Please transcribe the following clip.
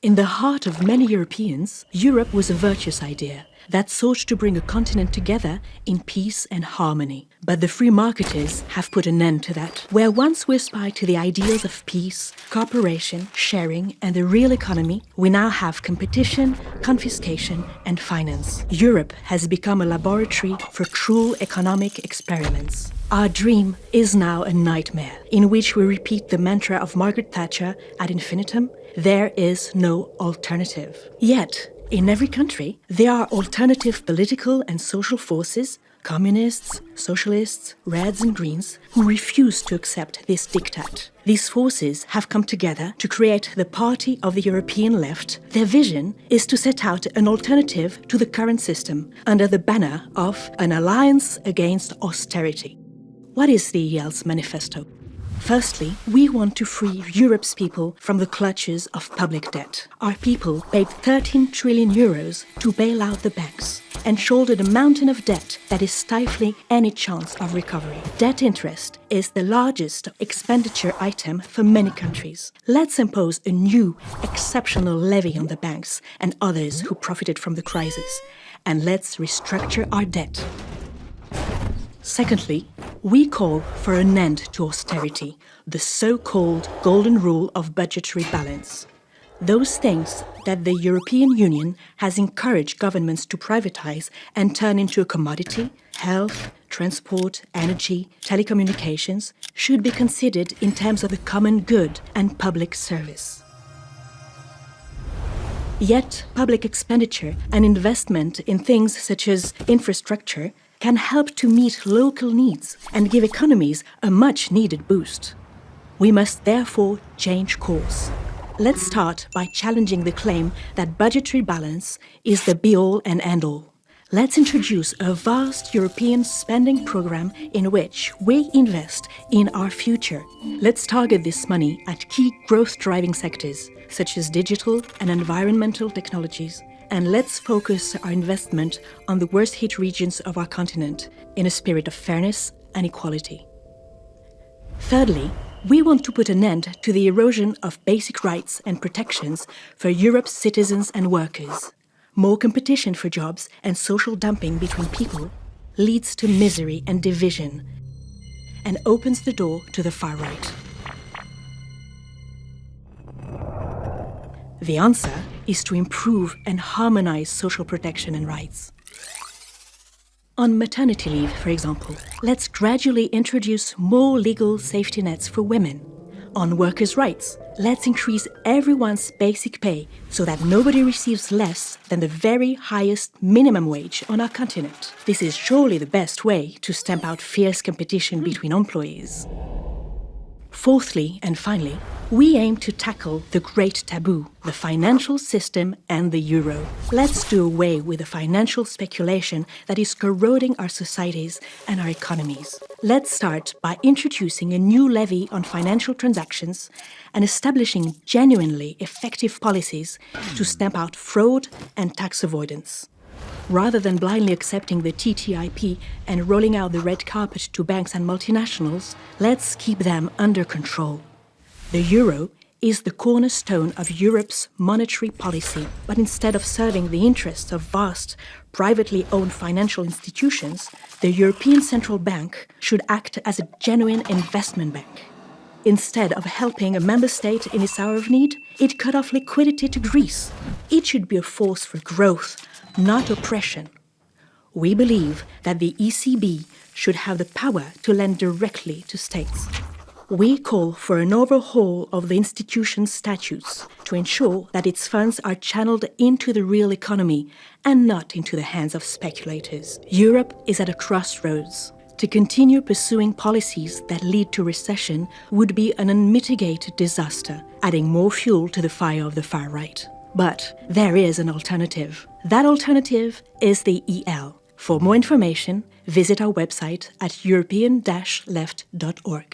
In the heart of many Europeans, Europe was a virtuous idea that sought to bring a continent together in peace and harmony. But the free marketers have put an end to that. Where once we aspired to the ideals of peace, cooperation, sharing, and the real economy, we now have competition, confiscation, and finance. Europe has become a laboratory for cruel economic experiments. Our dream is now a nightmare, in which we repeat the mantra of Margaret Thatcher ad infinitum there is no alternative. Yet, in every country, there are alternative political and social forces, communists, socialists, reds and greens, who refuse to accept this diktat. These forces have come together to create the Party of the European Left. Their vision is to set out an alternative to the current system under the banner of an alliance against austerity. What is the EL's manifesto? Firstly, we want to free Europe's people from the clutches of public debt. Our people paid 13 trillion euros to bail out the banks and shouldered a mountain of debt that is stifling any chance of recovery. Debt interest is the largest expenditure item for many countries. Let's impose a new, exceptional levy on the banks and others who profited from the crisis. And let's restructure our debt. Secondly, we call for an end to austerity, the so-called golden rule of budgetary balance. Those things that the European Union has encouraged governments to privatize and turn into a commodity, health, transport, energy, telecommunications, should be considered in terms of the common good and public service. Yet, public expenditure and investment in things such as infrastructure can help to meet local needs and give economies a much needed boost. We must therefore change course. Let's start by challenging the claim that budgetary balance is the be-all and end-all. Let's introduce a vast European spending program in which we invest in our future. Let's target this money at key growth-driving sectors, such as digital and environmental technologies, and let's focus our investment on the worst hit regions of our continent in a spirit of fairness and equality. Thirdly, we want to put an end to the erosion of basic rights and protections for Europe's citizens and workers. More competition for jobs and social dumping between people leads to misery and division and opens the door to the far right. The answer is to improve and harmonize social protection and rights. On maternity leave, for example, let's gradually introduce more legal safety nets for women. On workers' rights, let's increase everyone's basic pay so that nobody receives less than the very highest minimum wage on our continent. This is surely the best way to stamp out fierce competition between employees. Fourthly and finally, we aim to tackle the great taboo, the financial system and the euro. Let's do away with the financial speculation that is corroding our societies and our economies. Let's start by introducing a new levy on financial transactions and establishing genuinely effective policies to stamp out fraud and tax avoidance. Rather than blindly accepting the TTIP and rolling out the red carpet to banks and multinationals, let's keep them under control. The euro is the cornerstone of Europe's monetary policy, but instead of serving the interests of vast, privately owned financial institutions, the European Central Bank should act as a genuine investment bank. Instead of helping a member state in its hour of need, it cut off liquidity to Greece. It should be a force for growth, not oppression. We believe that the ECB should have the power to lend directly to states. We call for an overhaul of the institution's statutes to ensure that its funds are channeled into the real economy and not into the hands of speculators. Europe is at a crossroads. To continue pursuing policies that lead to recession would be an unmitigated disaster, adding more fuel to the fire of the far right. But there is an alternative. That alternative is the EL. For more information, visit our website at european-left.org.